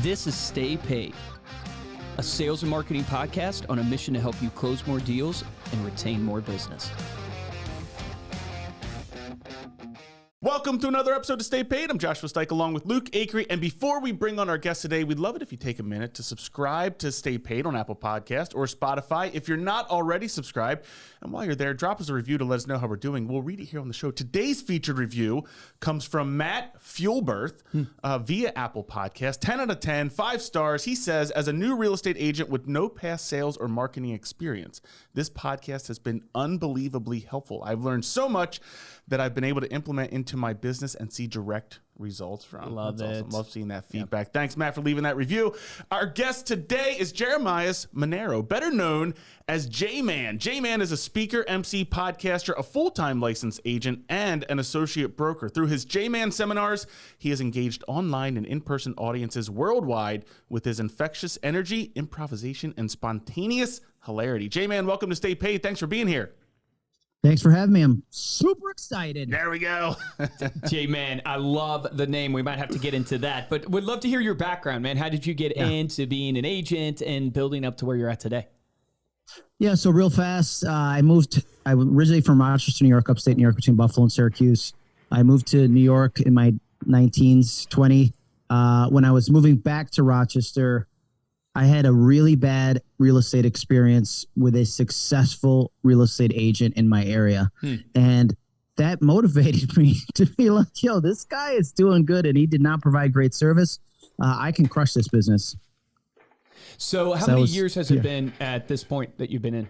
This is Stay Paid, a sales and marketing podcast on a mission to help you close more deals and retain more business. Welcome to another episode of Stay Paid. I'm Joshua Stike along with Luke Acree. And before we bring on our guest today, we'd love it if you take a minute to subscribe to Stay Paid on Apple Podcast or Spotify. If you're not already subscribed, and while you're there, drop us a review to let us know how we're doing. We'll read it here on the show. Today's featured review comes from Matt Fuelberth uh, via Apple Podcast. 10 out of 10, five stars. He says, as a new real estate agent with no past sales or marketing experience, this podcast has been unbelievably helpful. I've learned so much that I've been able to implement into my business and see direct results from. Love That's it. Awesome. Love seeing that feedback. Thanks, Matt, for leaving that review. Our guest today is Jeremias Monero, better known as J Man. J Man is a speaker, MC, podcaster, a full time licensed agent, and an associate broker. Through his J Man seminars, he has engaged online and in person audiences worldwide with his infectious energy, improvisation, and spontaneous hilarity. J Man, welcome to Stay Paid. Thanks for being here. Thanks for having me. I'm super excited. There we go. J Man, I love the name. We might have to get into that, but would love to hear your background, man. How did you get Yeah. into being an agent and building up to where you're at today? Yeah, so real fast, uh, I moved. I was originally from Rochester, New York, upstate New York, between Buffalo and Syracuse. I moved to New York in my 19s, 20. Uh, when I was moving back to Rochester, I had a really bad real estate experience with a successful real estate agent in my area. Hmm. And that motivated me to be like, yo, this guy is doing good and he did not provide great service. Uh, I can crush this business. So, how So many was- years has it been at this point that you've been in?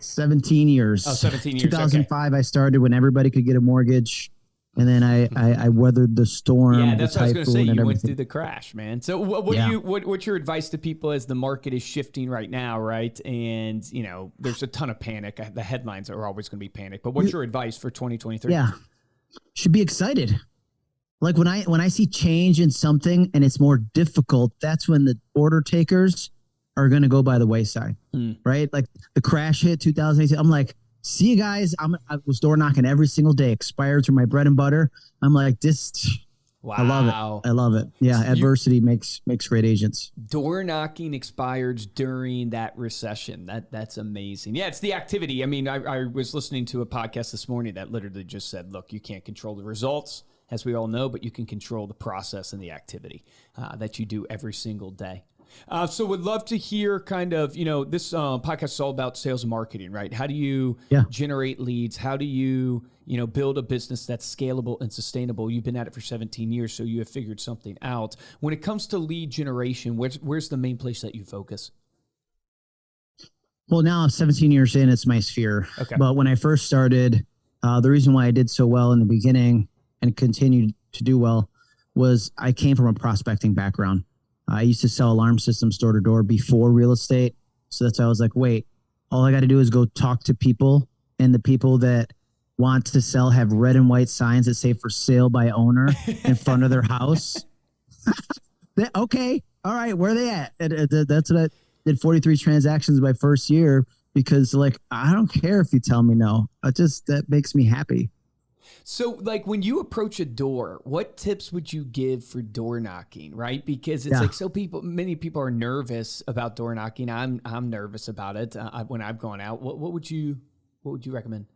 17 years. Oh, 17 years, okay. 2005, I started when everybody could get a mortgage. And then I, I, I weathered the storm, Yeah, the that's what I was going to typhoon, say. and You went everything. through the crash, man. So, what, what Yeah. do you what, what's your advice to people as the market is shifting right now, right? And you know, there's a ton of panic. The headlines are always going to be panic. But what's your advice for 2023? Yeah. Should be excited. Like when I when I see change in something and it's more difficult, that's when the order takers are going to go by the wayside, Hmm. right? Like the crash hit 2018. I'm like, see you guys. I'm I was door knocking every single day. Expireds are my bread and butter. I'm like this. Wow. I love it. I love it. Yeah, You- adversity makes makes great agents. Door knocking expired during that recession. That that's amazing. Yeah, it's the activity. I mean, I, I was listening to a podcast this morning that literally just said, "Look, you can't control the results, as we all know, but you can control the process and the activity uh, that you do every single day." Uh, so, would love to hear kind of you know this uh, podcast is all about sales and marketing, right? How do you Yeah. generate leads? How do you you know build a business that's scalable and sustainable? You've been at it for 17 years, so you have figured something out. When it comes to lead generation, where's where's the main place that you focus? Well, now I'm 17 years in, it's my sphere. Okay. But when I first started, uh, the reason why I did so well in the beginning and continued to do well was I came from a prospecting background. I used to sell alarm systems door to door before real estate. So that's why I was like, wait, all I got to do is go talk to people, and the people that want to sell have red and white signs that say for sale by owner in front of their house. Okay, all right, where are they at? And, that's what I did 43 transactions my first year because like I don't care if you tell me no. I just that makes me happy. So, like when you approach a door, what tips would you give for door knocking? Right, because it's Yeah. like so people, many people are nervous about door knocking. I'm I'm nervous about it uh, when I've gone out. What what would you what would you recommend?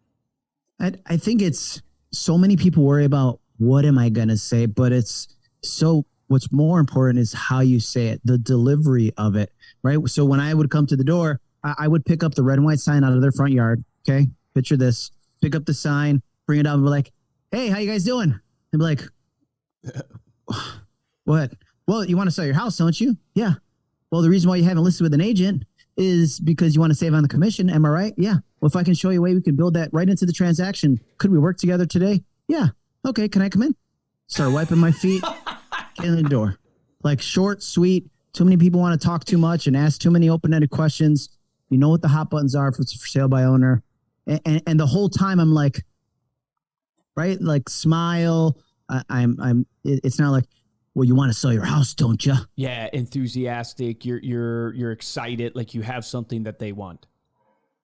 I I think it's so many people worry about what am I gonna say, but it's so what's more important is how you say it, the delivery of it, right? So when I would come to the door, I, I would pick up the red and white sign out of their front yard. Okay, picture this: pick up the sign, bring it up, and be like, "Hey, how you guys doing?" And be like, "What? Well, you want to sell your house, don't you? Yeah. Well, the reason why you haven't listed with an agent is because you want to save on the commission. Am I right? Yeah. Well, if I can show you a way we can build that right into the transaction, could we work together today? Yeah. Okay. Can I come in? Start wiping my feet, get in the door. Like short, sweet. Too many people want to talk too much and ask too many open-ended questions. You know what the hot buttons are if it's for sale by owner. And, and, and the whole time I'm like, right? Like smile. I, I'm, I'm, it's not like, well, you want to sell your house, don't you? Yeah, enthusiastic. You're you're you're excited. Like you have something that they want.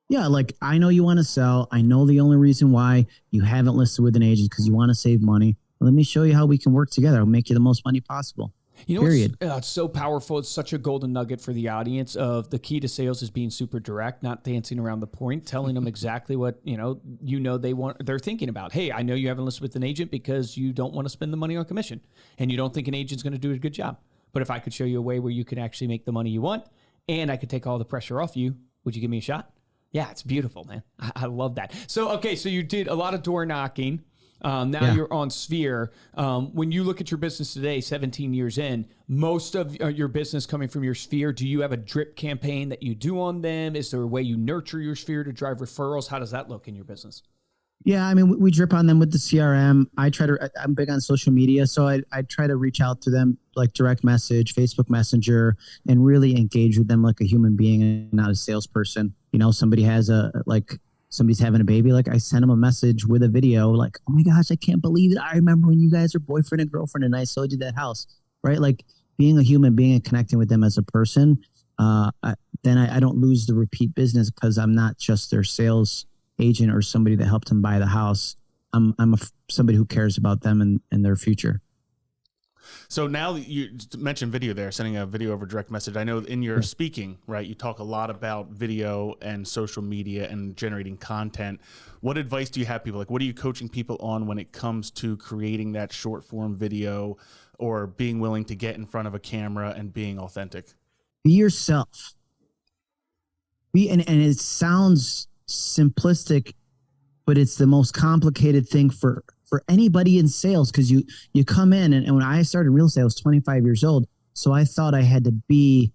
Yeah, like I know you want to sell. I know the only reason why you haven't listed with an agent because you want to save money. Let me show you how we can work together. I'll make you the most money possible. You know, Period. It's, uh, it's so powerful. It's such a golden nugget for the audience of the key to sales is being super direct, not dancing around the point, telling them exactly what, you know, you know they want they're thinking about. Hey, I know you haven't listed with an agent because you don't want to spend the money on commission and you don't think an agent's going to do a good job. But if I could show you a way where you can actually make the money you want and I could take all the pressure off you, would you give me a shot? Yeah, it's beautiful, man. I, I love that. So, okay, so you did a lot of door knocking. Um, now Yeah. you're on Sphere. Um, when you look at your business today, 17 years in, most of uh, your business coming from your Sphere, do you have a drip campaign that you do on them? Is there a way you nurture your Sphere to drive referrals? How does that look in your business? Yeah, I mean, we, we drip on them with the CRM. I try to. I- I'm big on social media, so I I try to reach out to them like direct message, Facebook Messenger, and really engage with them like a human being and not a salesperson. You know, somebody has a like somebody's having a baby, like I send them a message with a video, like, oh my gosh, I can't believe it. I remember when you guys were boyfriend and girlfriend, and I sold you that house, right? Like being a human being and connecting with them as a person. Uh, I, then I, I don't lose the repeat business because I'm not just their sales agent or somebody that helped them buy the house. I'm I'm a, somebody who cares about them and, and their future. So now that you mentioned video there, sending a video over direct message. I know in your speaking, right, you talk a lot about video and social media and generating content. What advice do you have people like what are you coaching people on when it comes to creating that short form video or being willing to get in front of a camera and being authentic? Be yourself. Be and, and it sounds simplistic, but it's the most complicated thing for for anybody in sales because you you come in and, and when I started real estate, I was 25 years old. So I thought I had to be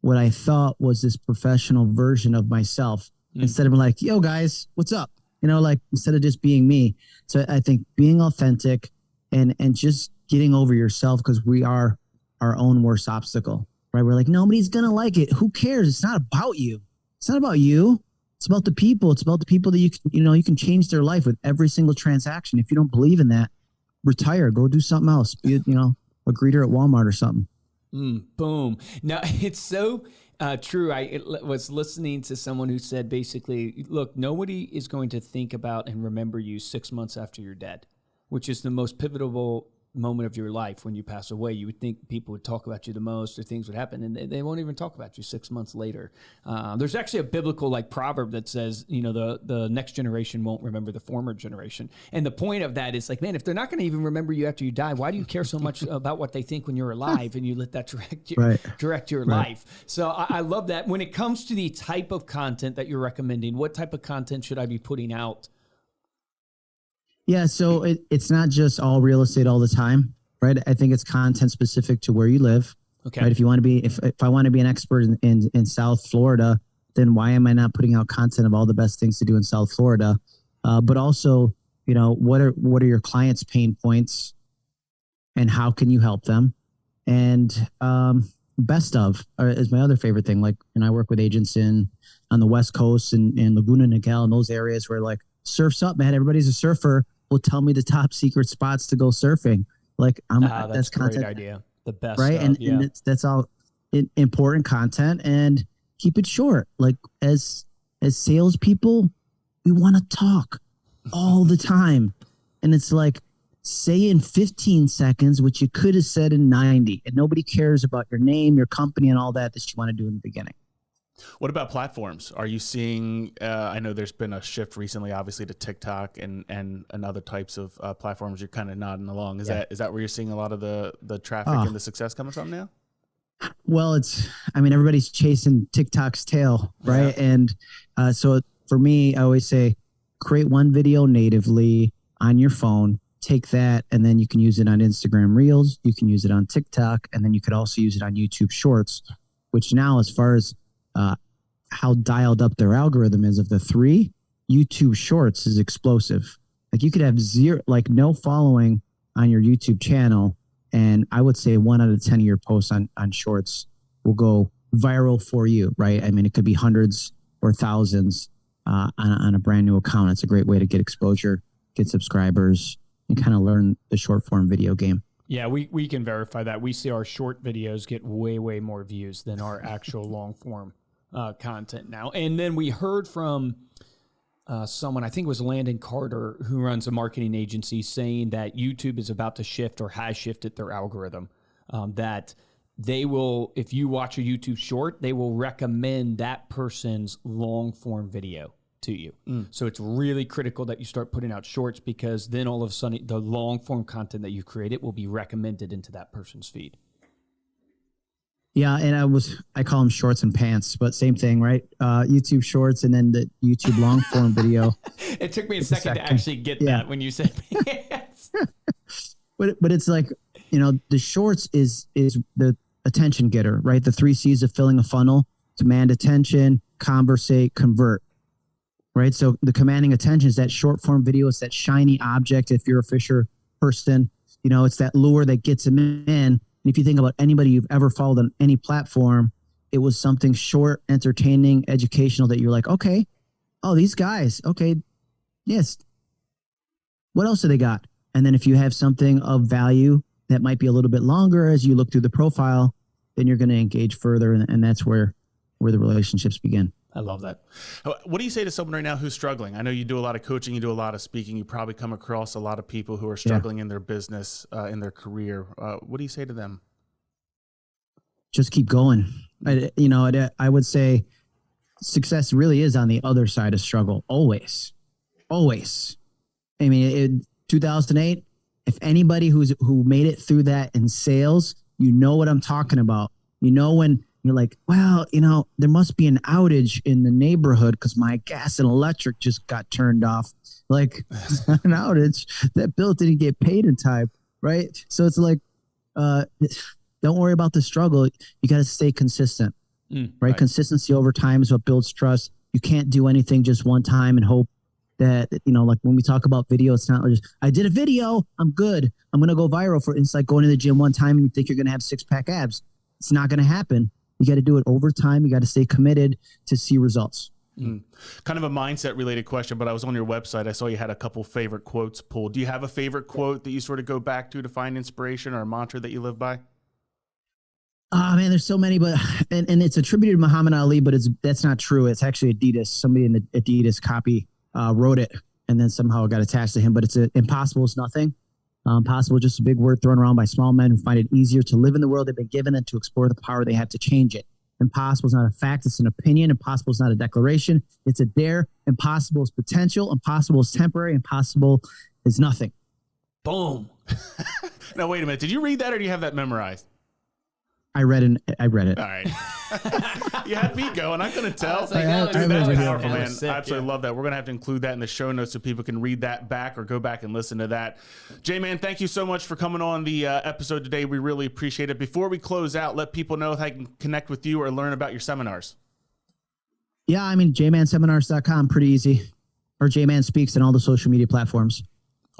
what I thought was this professional version of myself Mm. instead of like, yo guys, what's up? You know, like instead of just being me. So I think being authentic and and just getting over yourself because we are our own worst obstacle. Right. We're like, nobody's gonna like it. Who cares? It's not about you. It's not about you. It's about the people. It's about the people that you can, you know, you can change their life with every single transaction. If you don't believe in that, retire, go do something else. Be, you know, a greeter at Walmart or something. Mm, boom. Now it's so uh, true. I it, was listening to someone who said basically, look, nobody is going to think about and remember you six months after you're dead, which is the most pivotal moment of your life when you pass away. You would think people would talk about you the most or things would happen, and they, they won't even talk about you six months later. Uh, there's actually a biblical like proverb that says, you know, the the next generation won't remember the former generation, and the point of that is like, man, if they're not going to even remember you after you die, why do you care so much about what they think when you're alive and you let that direct your, Right. direct your life? So I, I love that. When it comes to the type of content that you're recommending, what type of content should I be putting out? Yeah, so it, it's not just all real estate all the time, right? I think it's content specific to where you live. Okay. Right. If you want to be, if, if I want to be an expert in, in, in South Florida, then why am I not putting out content of all the best things to do in South Florida? Uh, but also, you know, what are what are your clients' pain points, and how can you help them? And um, best of uh, is my other favorite thing. Like, and I work with agents in on the West Coast and, and Laguna Niguel and those areas where like surfs up, man. Everybody's a surfer. Will tell me the top secret spots to go surfing. Like, I'm Ah, that's, that's, a great content idea. The best, right? of, and, yeah. and that's all i- important content and keep it short. Like as as salespeople, we want to talk all the time, and it's like say in 15 seconds what you could have said in 90, and nobody cares about your name, your company, and all that that you want to do in the beginning. What about platforms? Are you seeing? Uh, I know there's been a shift recently, obviously, to TikTok and and, and other types of uh, platforms. You're kind of nodding along. Is Yeah. that is that where you're seeing a lot of the the traffic Ah. and the success coming from now? Well, it's, I mean, everybody's chasing TikTok's tail, right? And uh, so for me, I always say create one video natively on your phone, take that, and then you can use it on Instagram Reels, you can use it on TikTok, and then you could also use it on YouTube Shorts, which now, as far as uh, how dialed up their algorithm is of the three, YouTube Shorts is explosive. Like you could have zero, like no following on your YouTube channel, and I would say one out of ten of your posts on on Shorts will go viral for you, right? I mean, it could be hundreds or thousands uh, on, on a brand new account. It's a great way to get exposure, get subscribers, and kind of learn the short form video game. Yeah, we, we can verify that. We see our short videos get way, way more views than our actual long form uh, content now. And then we heard from uh, someone, I think it was Landon Carter, who runs a marketing agency, saying that YouTube is about to shift or has shifted their algorithm. um, that they will, if you watch a YouTube short, they will recommend that person's long form video to you. So it's really critical that you start putting out shorts because then all of a sudden the long form content that you created will be recommended into that person's feed. Yeah, and I was I call them shorts and pants, but same thing, right? Uh, YouTube shorts and then the YouTube long form video. It took me a second, to second. actually get Yeah. that when you said pants. But but it's like you know the shorts is is the attention getter, right? The three C's of filling a funnel: demand attention, conversate, convert. Right. So the commanding attention is that short form video. It's that shiny object. If you're a Fisher person, you know it's that lure that gets them in. And if you think about anybody you've ever followed on any platform, it was something short, entertaining, educational that you're like, okay, oh these guys, okay, yes. What else do they got? And then if you have something of value that might be a little bit longer as you look through the profile, then you're going to engage further, and, and that's where where the relationships begin. I love that. What do you say to someone right now who's struggling? I know you do a lot of coaching, you do a lot of speaking. You probably come across a lot of people who are struggling in their business, uh, in their career. Uh, what do you say to them? Just keep going. I, you know, I, I would say success really is on the other side of struggle. Always, always. I mean, it, 2008. If anybody who's who made it through that in sales, you know what I'm talking about. You know when you're like, well, you know, there must be an outage in the neighborhood because my gas and electric just got turned off. Like an outage. That bill didn't get paid in time, right? So it's like, uh, don't worry about the struggle. You got to stay consistent, Mm, right? right. Consistency over time is what builds trust. You can't do anything just one time and hope that you know, like when we talk about video, it's not just I did a video, I'm good, I'm gonna go viral for. It's like going to the gym one time and you think you're gonna have six pack abs. It's not gonna happen. You got to do it over time. You got to stay committed to see results. Hmm. Kind of a mindset related question, but I was on your website. I saw you had a couple favorite quotes pulled. Do you have a favorite quote that you sort of go back to to find inspiration or a mantra that you live by? Oh man, there's so many, but and, and it's attributed to Muhammad Ali, but it's that's not true. It's actually Adidas. Somebody in the Adidas copy uh, wrote it, and then somehow it got attached to him. But it's a, impossible is nothing. Um, possible, just a big word thrown around by small men who find it easier to live in the world they've been given than to explore the power they have to change it. Impossible is not a fact; it's an opinion. Impossible is not a declaration; it's a dare. Impossible is potential. Impossible is temporary. Impossible is nothing. Boom. Now, wait a minute. Did you read that or do you have that memorized? I read it. I read it. All right. you had me going. I couldn't tell. was like, I- that I was- remember that was powerful, man. sick, I absolutely yeah. love that. We're gonna have to include that in the show notes so people can read that back or go back and listen to that. J man, thank you so much for coming on the uh, episode today. We really appreciate it. Before we close out, let people know how they can connect with you or learn about your seminars. Yeah, I mean, jmanseminars.com, pretty easy. Or Jman Speaks on all the social media platforms.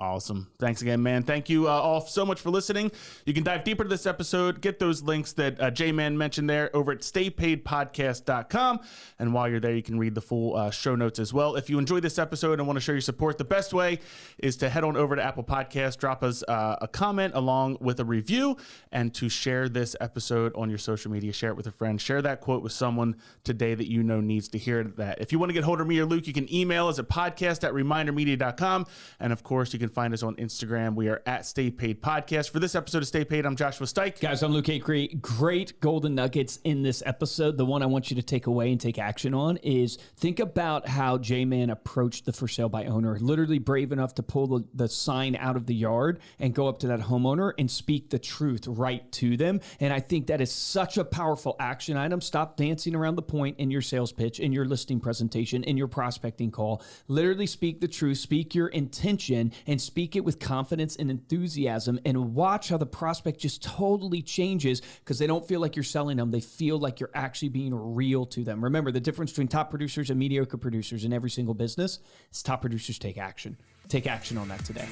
Awesome. Thanks again, man. Thank you uh, all so much for listening. You can dive deeper to this episode, get those links that uh, J Man mentioned there over at staypaidpodcast.com. And while you're there, you can read the full uh, show notes as well. If you enjoy this episode and want to show your support, the best way is to head on over to Apple Podcasts, drop us uh, a comment along with a review, and to share this episode on your social media. Share it with a friend. Share that quote with someone today that you know needs to hear that. If you want to get hold of me or Luke, you can email us at podcast at remindermedia.com. And of course, you can find us on Instagram. We are at Stay Paid Podcast. For this episode of Stay Paid, I'm Joshua Stike. Guys, I'm Luke Acree. Great golden nuggets in this episode. The one I want you to take away and take action on is think about how J Man approached the for sale by owner. Literally brave enough to pull the, the sign out of the yard and go up to that homeowner and speak the truth right to them. And I think that is such a powerful action item. Stop dancing around the point in your sales pitch, in your listing presentation, in your prospecting call. Literally speak the truth, speak your intention, and speak it with confidence and enthusiasm. And watch how the prospect just totally changes because they don't feel like you're selling them. They feel like you're actually being real to them. Remember, the difference between top producers and mediocre producers in every single business is top producers take action. Take action on that today.